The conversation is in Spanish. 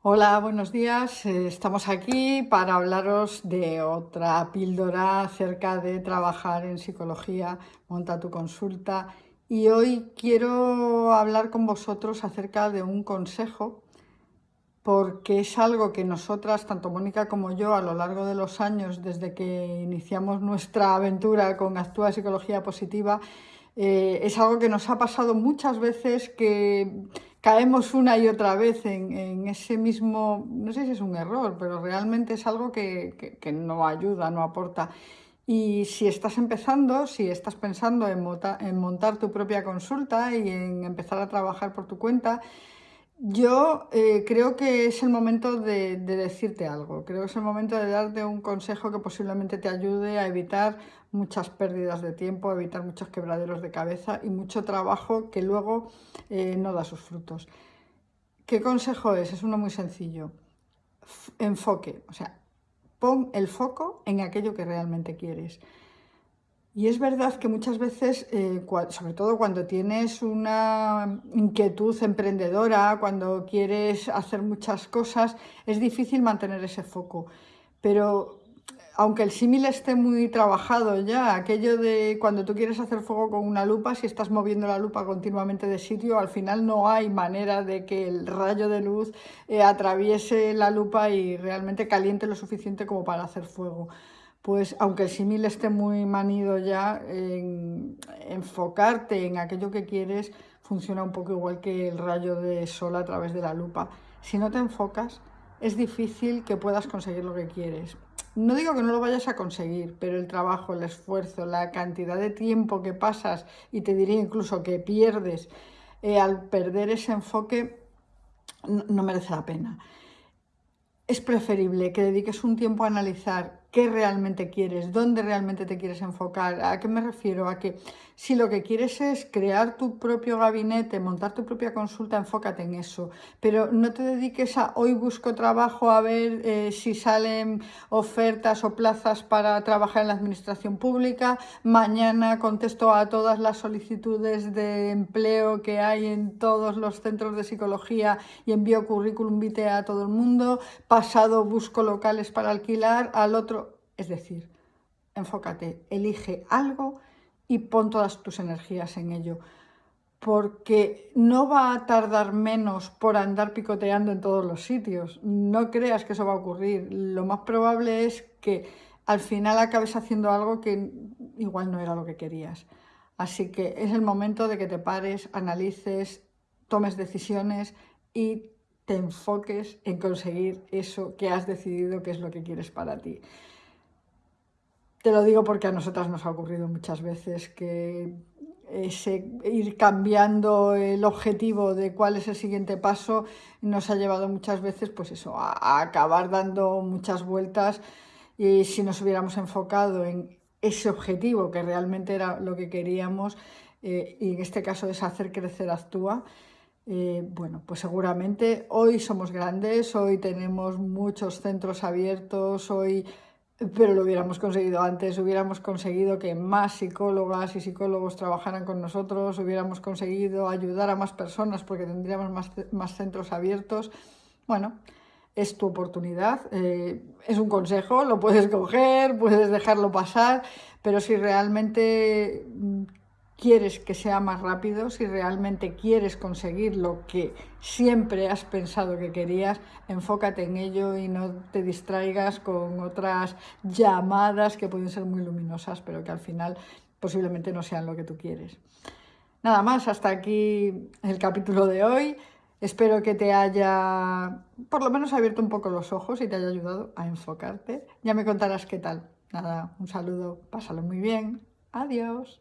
Hola, buenos días. Eh, estamos aquí para hablaros de otra píldora acerca de trabajar en psicología, monta tu consulta. Y hoy quiero hablar con vosotros acerca de un consejo, porque es algo que nosotras, tanto Mónica como yo, a lo largo de los años, desde que iniciamos nuestra aventura con Actúa Psicología Positiva, eh, es algo que nos ha pasado muchas veces que caemos una y otra vez en, ese mismo, no sé si es un error, pero realmente es algo que, no ayuda, no aporta. Y si estás empezando, si estás pensando en, en montar tu propia consulta y en empezar a trabajar por tu cuenta, yo eh, creo que es el momento de, decirte algo, creo que es el momento de darte un consejo que posiblemente te ayude a evitar muchas pérdidas de tiempo, evitar muchos quebraderos de cabeza y mucho trabajo que luego eh, no da sus frutos. ¿Qué consejo es? Es uno muy sencillo. enfoque, o sea, pon el foco en aquello que realmente quieres. Y es verdad que muchas veces, eh, sobre todo cuando tienes una inquietud emprendedora, cuando quieres hacer muchas cosas, es difícil mantener ese foco. Pero aunque el símil esté muy trabajado ya, aquello de cuando tú quieres hacer fuego con una lupa, si estás moviendo la lupa continuamente de sitio, al final no hay manera de que el rayo de luz eh, atraviese la lupa y realmente caliente lo suficiente como para hacer fuego pues aunque el símil esté muy manido ya, enfocarte en aquello que quieres funciona un poco igual que el rayo de sol a través de la lupa. Si no te enfocas, es difícil que puedas conseguir lo que quieres. No digo que no lo vayas a conseguir, pero el trabajo, el esfuerzo, la cantidad de tiempo que pasas y te diría incluso que pierdes eh, al perder ese enfoque no merece la pena. Es preferible que dediques un tiempo a analizar qué realmente quieres, dónde realmente te quieres enfocar. ¿A qué me refiero? A que si lo que quieres es crear tu propio gabinete, montar tu propia consulta, enfócate en eso. Pero no te dediques a hoy busco trabajo a ver eh, si salen ofertas o plazas para trabajar en la administración pública. Mañana contesto a todas las solicitudes de empleo que hay en todos los centros de psicología y envío currículum vitae a todo el mundo. Pasado busco locales para alquilar. Al otro es decir, enfócate, elige algo y pon todas tus energías en ello, porque no va a tardar menos por andar picoteando en todos los sitios. No creas que eso va a ocurrir. Lo más probable es que al final acabes haciendo algo que igual no era lo que querías. Así que es el momento de que te pares, analices, tomes decisiones y te enfoques en conseguir eso que has decidido que es lo que quieres para ti. Te lo digo porque a nosotras nos ha ocurrido muchas veces que ese ir cambiando el objetivo de cuál es el siguiente paso nos ha llevado muchas veces pues eso, a, acabar dando muchas vueltas. Y si nos hubiéramos enfocado en ese objetivo que realmente era lo que queríamos eh, y en este caso es hacer crecer Actúa, eh, bueno, pues seguramente hoy somos grandes, hoy tenemos muchos centros abiertos, hoy pero lo hubiéramos conseguido antes, hubiéramos conseguido que más psicólogas y psicólogos trabajaran con nosotros, hubiéramos conseguido ayudar a más personas porque tendríamos más, centros abiertos. Bueno, es tu oportunidad, eh, es un consejo, lo puedes coger, puedes dejarlo pasar, pero si realmente quieres que sea más rápido, si realmente quieres conseguir lo que siempre has pensado que querías, enfócate en ello y no te distraigas con otras llamadas que pueden ser muy luminosas, pero que al final posiblemente no sean lo que tú quieres. Nada más, hasta aquí el capítulo de hoy. Espero que te haya, por lo menos, abierto un poco los ojos y te haya ayudado a enfocarte. Ya me contarás qué tal. Nada, un saludo, pásalo muy bien. Adiós.